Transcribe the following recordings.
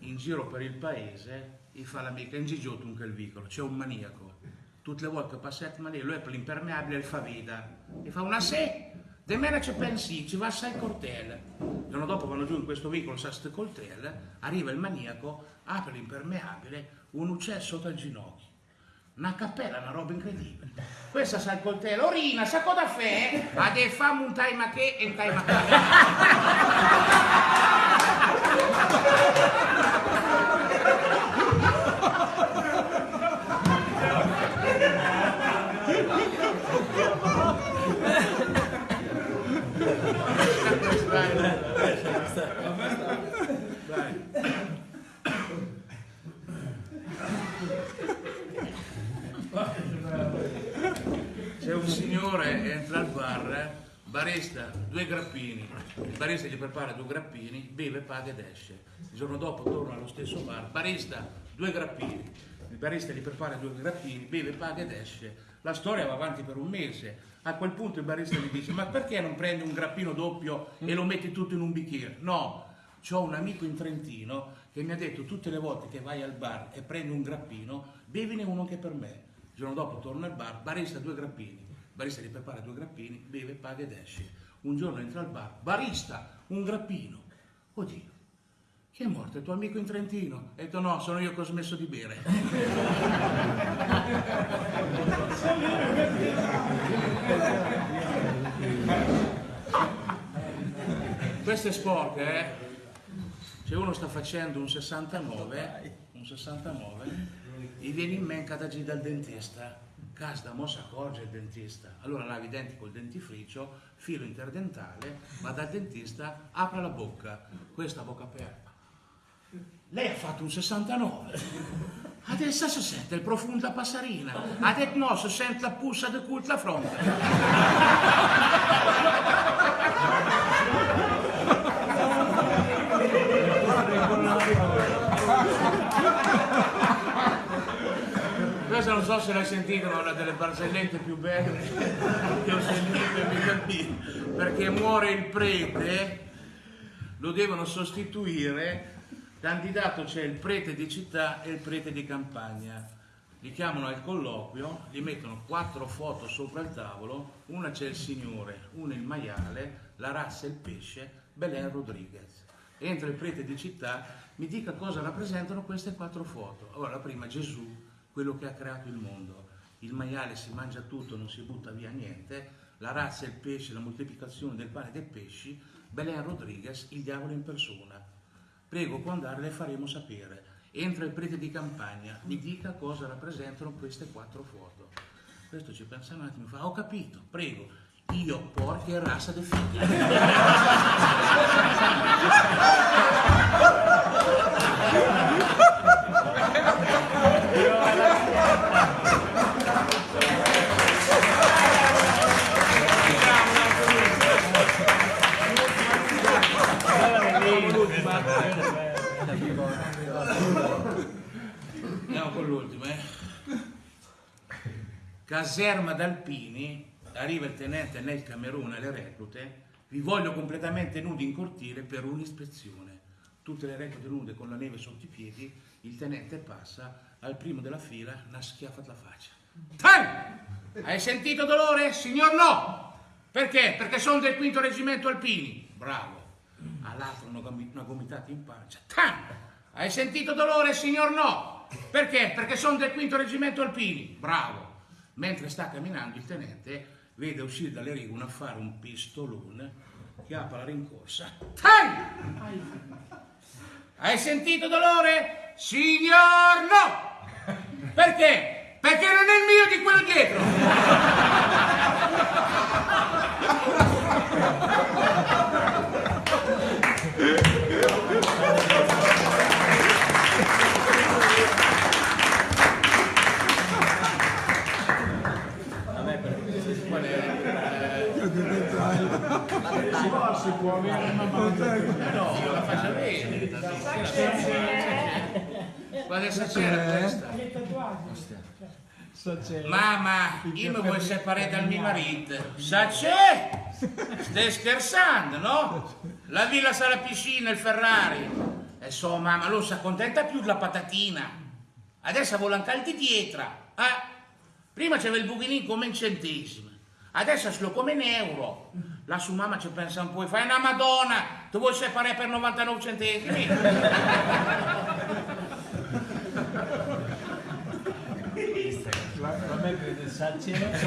in giro per il paese gli fa l'amica in anche il vicolo c'è un maniaco. Tutte le volte che passa il maniaco lui è per l'impermeabile e fa vita. Gli fa una se de mena ci pensi ci va assai cortele il giorno dopo vanno giù in questo vicolo sa ste coltelle arriva il maniaco apre l'impermeabile un uccello sotto il ginocchio. Una cappella, una roba incredibile. Questa sa il coltello, orina, sa cosa fare? Ha dei famo un time a che e un time a C'è un signore, entra al bar, barista, due grappini. Il barista gli prepara due grappini, beve, paga ed esce. Il giorno dopo torna allo stesso bar, barista, due grappini. Il barista gli prepara due grappini, beve, paga ed esce. La storia va avanti per un mese. A quel punto il barista gli dice: Ma perché non prendi un grappino doppio e lo metti tutto in un bicchiere? No, ho un amico in Trentino che mi ha detto tutte le volte che vai al bar e prendi un grappino, bevine uno anche per me. Il giorno dopo torna al bar, barista due grappini. Il barista gli prepara due grappini, beve, paga ed esce. Un giorno entra al bar, barista, un grappino. Oddio, chi è morto? Il tuo amico in Trentino? Ha detto no, sono io che ho smesso di bere. Questo è sporche, eh? Se uno sta facendo un 69, un 69, gli viene in mente da G dal dentista. Casda, mo si accorge il dentista. Allora lavi i denti col dentifricio, filo interdentale, va dal dentista, apre la bocca. Questa bocca aperta. Lei ha fatto un 69. Adesso si sente il profumo da passarina. Ha detto no, si sente la puzza del culto la fronte. Questa non so se l'hai sentita, ma è una delle barzellette più belle che ho sentito in vita mia. Perché muore il prete, lo devono sostituire, candidato c'è il prete di città e il prete di campagna. Li chiamano al colloquio, gli mettono quattro foto sopra il tavolo, una c'è il signore, una il maiale, la razza e il pesce, Belen Rodriguez. Entra il prete di città, mi dica cosa rappresentano queste quattro foto. Allora, la prima Gesù, quello che ha creato il mondo. Il maiale si mangia tutto, non si butta via niente. La razza e il pesce, la moltiplicazione del pane e dei pesci. Belen Rodriguez, il diavolo in persona. Prego, può andare, le faremo sapere. Entra il prete di campagna, mi dica cosa rappresentano queste quattro foto. Questo ci pensa un attimo, fa, ho capito, prego, io porca e razza de figlia. l'ultimo, eh. Caserma d'Alpini, arriva il tenente nel Camerun alle reclute, vi voglio completamente nudi in cortile per un'ispezione. Tutte le reclute nude con la neve sotto i piedi, il tenente passa, al primo della fila, una schiaffa alla faccia. Tan! Hai sentito dolore? Signor no! Perché? Perché sono del quinto reggimento alpini. Bravo. All'altro una gomitata in pancia. Tan! Hai sentito dolore? Signor no! Perché? Perché sono del quinto reggimento alpini. Bravo. Mentre sta camminando il tenente vede uscire dalle righe un affare, un pistolone, che apre la rincorsa. Tan! Hai sentito dolore? Signor no! Perché? Perché non è il mio di quello dietro! Qual è? Si può, si può avere una No, la faccia vedere. Guarda se c'era questa. Mamma, io mi vuoi separare dal mio marito. Sa c'è? Stai scherzando, no? La villa sa la piscina, il Ferrari. E so mamma, non si accontenta più della patatina. Adesso vuole anche il di dietro. Eh? Prima c'aveva il buchinin come in centesimi. Adesso se lo come in euro. La sua mamma ci pensa un po' e fa una madonna, tu vuoi separare per 99 centesimi? La, la metti del salciere.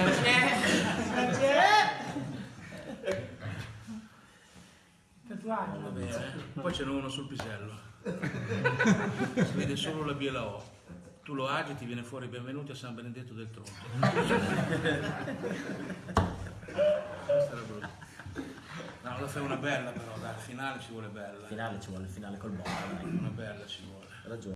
Va bene. Poi ce n'è uno sul pisello. Si vede solo la biela O. Tu lo agi e ti viene fuori benvenuti a San Benedetto del Tronto. Questa era brutta. No, lo fai una bella però, dai, al finale ci vuole bella. finale ci vuole il finale col botto. Una bella ci vuole. Ragione.